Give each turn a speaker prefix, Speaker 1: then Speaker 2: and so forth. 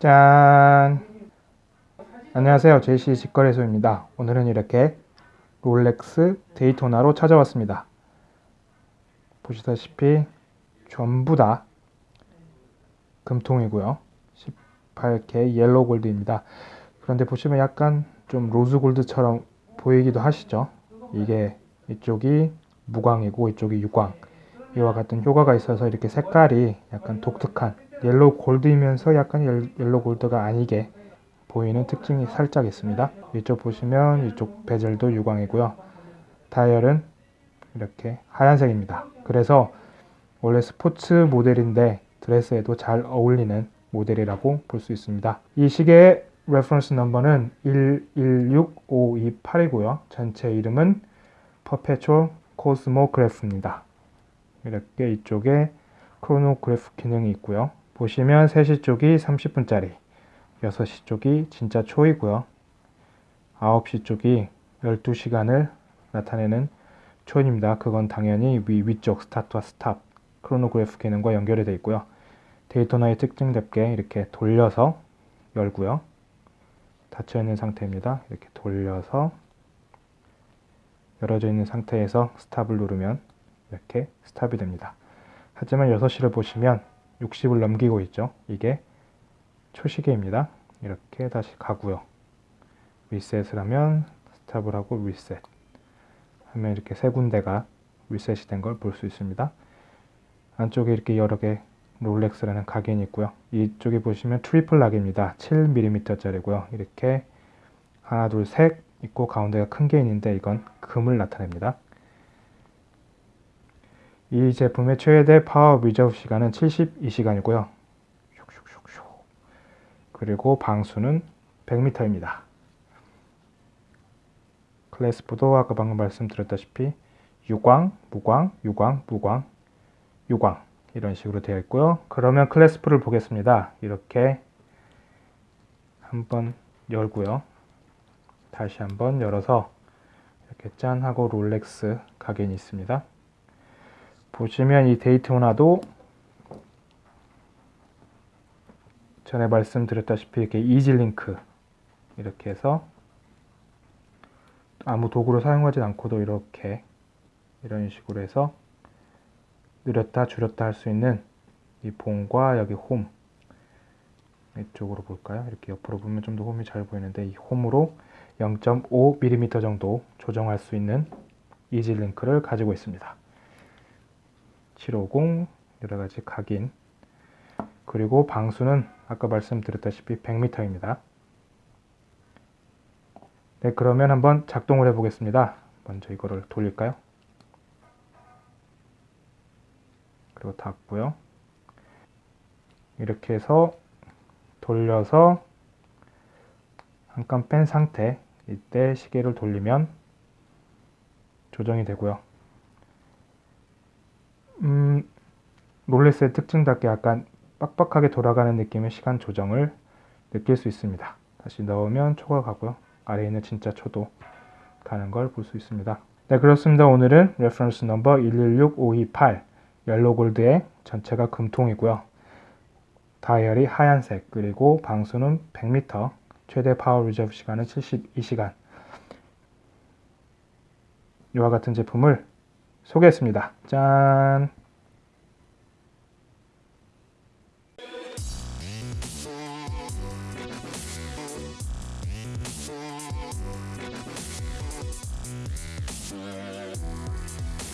Speaker 1: 짠! 안녕하세요. JC 직거래소입니다. 오늘은 이렇게 롤렉스 데이토나로 찾아왔습니다. 보시다시피 전부 다 금통이고요. 18K yellow gold입니다. 그런데 보시면 약간 좀 rose gold처럼 보이기도 하시죠? 이게 이쪽이 무광이고 이쪽이 유광. 이와 같은 효과가 있어서 이렇게 색깔이 약간 독특한 yellow gold이면서 약간 yellow gold가 아니게 보이는 특징이 살짝 있습니다. 이쪽 보시면 이쪽 bezel도 유광이고요. 다이얼은 이렇게 하얀색입니다. 그래서 원래 스포츠 모델인데 드레스에도 잘 어울리는 모델이라고 볼 수 있습니다. 이 시계의 reference number는 116528이고요. 전체 이름은 Perpetual Cosmograph입니다. 이렇게 이쪽에 크로노그래프 기능이 있고요. 보시면 3시 쪽이 30분짜리, 6시 쪽이 진짜 초이고요. 9시 쪽이 12시간을 나타내는 초침입니다. 그건 당연히 위, 위쪽 스타트와 stop, 크로노그래프 기능과 연결이 되어 있고요. 데이토나의 특징답게 이렇게 돌려서 열고요. 닫혀 있는 상태입니다. 이렇게 돌려서 열어져 있는 상태에서 stop을 누르면 이렇게 stop이 됩니다. 하지만 6시를 보시면 60을 넘기고 있죠. 이게 초시계입니다. 이렇게 다시 가고요. 리셋을 하면 stop을 하고 리셋 하면 이렇게 세 군데가 리셋이 된 걸 볼 수 있습니다. 안쪽에 이렇게 여러 개 롤렉스라는 각인이 있고요. 이쪽에 보시면 triple lock입니다. 7mm짜리고요. 이렇게 하나, 둘, 셋 있고 가운데가 큰게 있는데 이건 금을 나타냅니다. 이 제품의 최대 power reserve 시간은 72시간이고요. 그리고 방수는 100m입니다. clasp도 아까 방금 말씀드렸다시피 유광, 무광, 유광, 무광, 유광 이런 식으로 되어 있고요. 그러면 clasp를 보겠습니다. 이렇게 한번 열고요. 다시 한번 열어서 이렇게 짠 하고 롤렉스 각인이 있습니다. 보시면 이 데이토나도 전에 말씀드렸다시피 이렇게 이질링크 이렇게 해서 아무 도구를 사용하지 않고도 이렇게 이런 식으로 해서 느렸다 줄였다 할 수 있는 이 봉과 여기 홈 이쪽으로 볼까요? 이렇게 옆으로 보면 좀 더 홈이 잘 보이는데 이 홈으로 0.5mm 정도 조정할 수 있는 이질링크를 가지고 있습니다. 750 여러가지 각인 그리고 방수는 아까 말씀드렸다시피 100m입니다. 네 그러면 한번 작동을 해 보겠습니다. 먼저 이거를 돌릴까요? 그리고 닫고요. 이렇게 해서 돌려서 한 칸 뺀 상태 이때 시계를 돌리면 조정이 되고요. 음, 롤렉스의 특징답게 약간 빡빡하게 돌아가는 느낌의 시간 조정을 느낄 수 있습니다. 다시 넣으면 초가 가고요. 아래에 있는 진짜 초도 가는 걸 볼 수 있습니다. 네 그렇습니다. 오늘은 reference number 116528 yellow gold의 전체가 금통이고요. 다이얼이 하얀색 그리고 방수는 100m 최대 power reserve 시간은 72시간 이와 같은 제품을 소개했습니다. 짠!